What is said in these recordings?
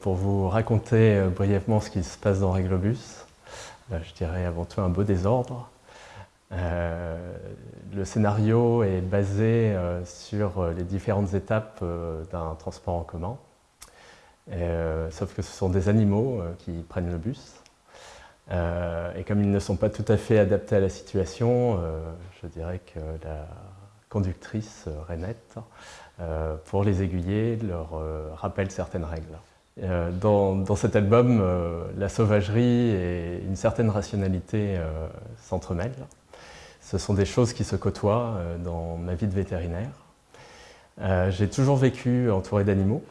pour vous raconter euh, brièvement ce qui se passe dans Réglobus, euh, je dirais avant tout un beau désordre. le scénario est basé sur les différentes étapes d'un transport en commun, sauf que ce sont des animaux qui prennent le bus. et comme ils ne sont pas tout à fait adaptés à la situation, je dirais que la conductrice Renette euh, pour les aiguiller, leur euh, rappelle certaines règles. Euh, dans, cet album, la sauvagerie et une certaine rationalité s'entremêlent. Ce sont des choses qui se côtoient dans ma vie de vétérinaire. J'ai toujours vécu entouré d'animaux,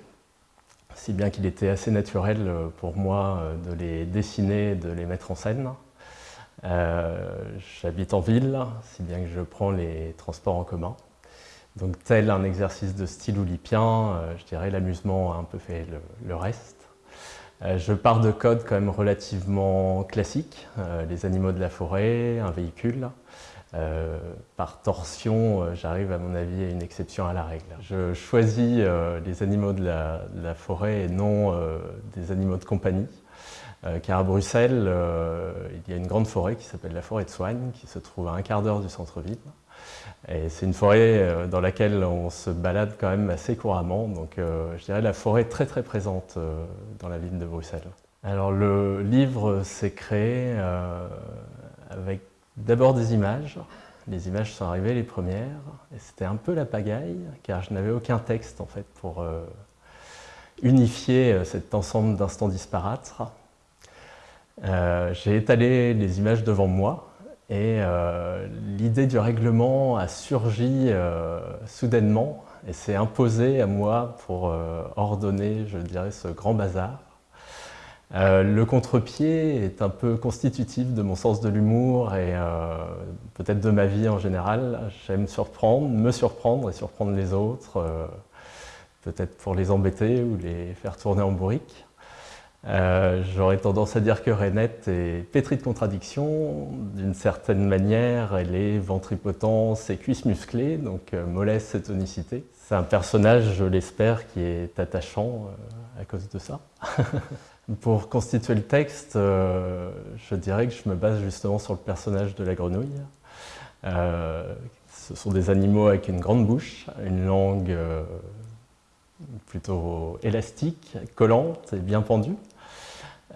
si bien qu'il était assez naturel pour moi de les dessiner, de les mettre en scène. J'habite en ville, si bien que je prends les transports en commun. Donc tel un exercice de style oulipien, euh, je dirais l'amusement a un peu fait le, reste. Euh, je pars de codes quand même relativement classiques, euh, les animaux de la forêt, un véhicule. par torsion, j'arrive à mon avis à une exception à la règle. Je choisis les animaux de la, forêt et non des animaux de compagnie. car à Bruxelles, il y a une grande forêt qui s'appelle la forêt de Soigne, qui se trouve à un quart d'heure du centre-ville. C'est une forêt euh, dans laquelle on se balade quand même assez couramment, donc euh, je dirais la forêt très très présente euh, dans la ville de Bruxelles. Alors le livre s'est créé avec d'abord des images. Les images sont arrivées les premières, et c'était un peu la pagaille, car je n'avais aucun texte en fait pour unifier cet ensemble d'instants disparates. J'ai étalé les images devant moi, et euh, l'idée du règlement a surgi euh, soudainement et s'est imposée à moi pour euh, ordonner, je dirais, ce grand bazar. le contre-pied est un peu constitutif de mon sens de l'humour et peut-être de ma vie en général. J'aime surprendre, me surprendre et surprendre les autres, peut-être pour les embêter ou les faire tourner en bourrique. Euh, j'aurais tendance à dire que Renette est pétrie de contradictions. D'une certaine manière, elle est ventripotence et cuisse musclée, donc euh, mollesse et tonicité. C'est un personnage, je l'espère, qui est attachant euh, à cause de ça. Pour constituer le texte, je dirais que je me base justement sur le personnage de la grenouille. ce sont des animaux avec une grande bouche, une langue plutôt élastique, collante et bien pendue.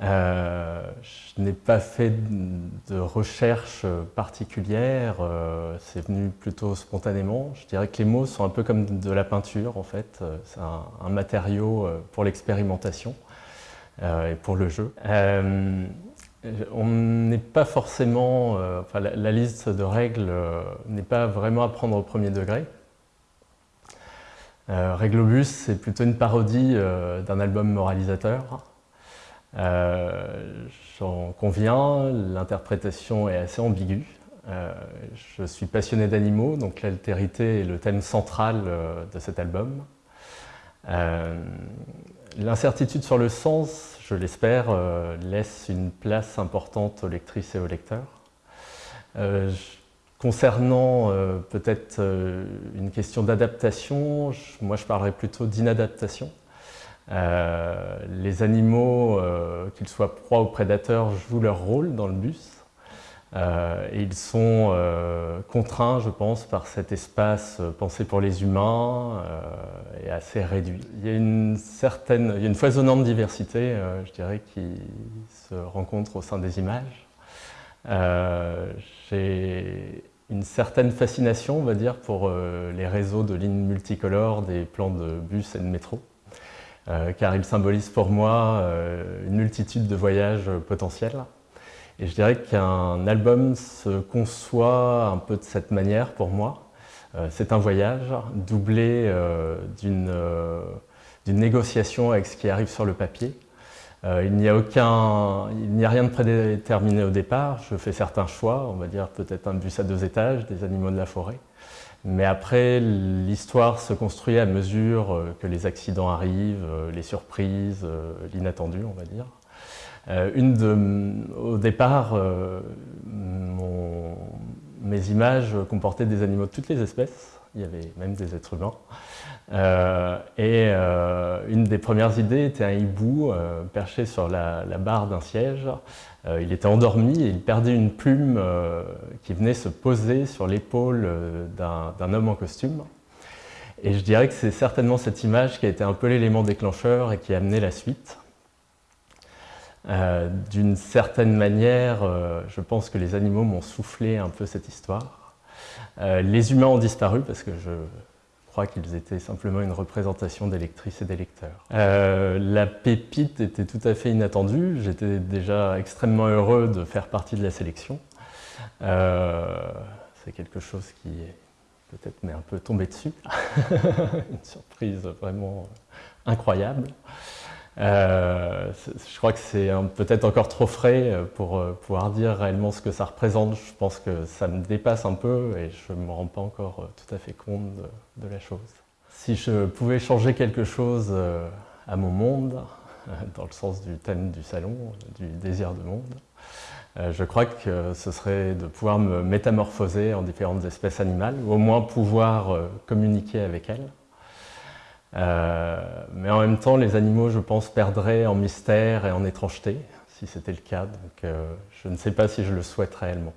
Euh, je n'ai pas fait de recherche particulière, euh, c'est venu plutôt spontanément. Je dirais que les mots sont un peu comme de la peinture en fait, euh, c'est un, matériau pour l'expérimentation et pour le jeu. on n'est pas forcément, enfin, la, liste de règles n'est pas vraiment à prendre au premier degré. Réglobus, c'est plutôt une parodie d'un album moralisateur. Euh, j'en conviens, l'interprétation est assez ambiguë. Euh, je suis passionné d'animaux, donc l'altérité est le thème central euh, de cet album. L'incertitude sur le sens, je l'espère, laisse une place importante aux lectrices et aux lecteurs. Concernant peut-être une question d'adaptation, moi je parlerai plutôt d'inadaptation. Euh, les animaux, euh, qu'ils soient proies ou prédateurs, jouent leur rôle dans le bus. Euh, et ils sont contraints, je pense, par cet espace pensé pour les humains et assez réduit. Il y a une certaine, il y a une foisonnante diversité, je dirais, qui se rencontre au sein des images. J'ai une certaine fascination, on va dire, pour les réseaux de lignes multicolores des plans de bus et de métro. Euh, car il symbolise pour moi euh, une multitude de voyages potentiels. Et je dirais qu'un album se conçoit un peu de cette manière pour moi. Euh, c'est un voyage doublé d'une négociation avec ce qui arrive sur le papier. Il n'y a a rien de prédéterminé au départ. Je fais certains choix, on va dire peut-être un bus à deux étages, des animaux de la forêt. Mais après, l'histoire se construit à mesure euh, que les accidents arrivent, euh, les surprises, euh, l'inattendu, on va dire. Une de, au départ, mes images comportaient des animaux de toutes les espèces, il y avait même des êtres humains. et une des premières idées était un hibou perché sur la, barre d'un siège. il était endormi et il perdait une plume qui venait se poser sur l'épaule d'un homme en costume. Et je dirais que c'est certainement cette image qui a été un peu l'élément déclencheur et qui a amené la suite. Euh, d'une certaine manière, euh, je pense que les animaux m'ont soufflé un peu cette histoire. Euh, les humains ont disparu parce que je crois qu'ils étaient simplement une représentation des lectrices et des lecteurs. la pépite était tout à fait inattendue. J'étais déjà extrêmement heureux de faire partie de la sélection. C'est quelque chose qui peut-être m'est un peu tombé dessus. une surprise vraiment incroyable. Euh, je crois que c'est peut-être encore trop frais euh, pour euh, pouvoir dire réellement ce que ça représente. Je pense que ça me dépasse un peu et je ne me rends pas encore tout à fait compte de, la chose. Si je pouvais changer quelque chose à mon monde, dans le sens du thème du salon, du désir de monde, je crois que ce serait de pouvoir me métamorphoser en différentes espèces animales, ou au moins pouvoir communiquer avec elles. Euh, mais en même temps, les animaux, je pense, perdraient en mystère et en étrangeté, si c'était le cas. Donc euh, je ne sais pas si je le souhaite réellement.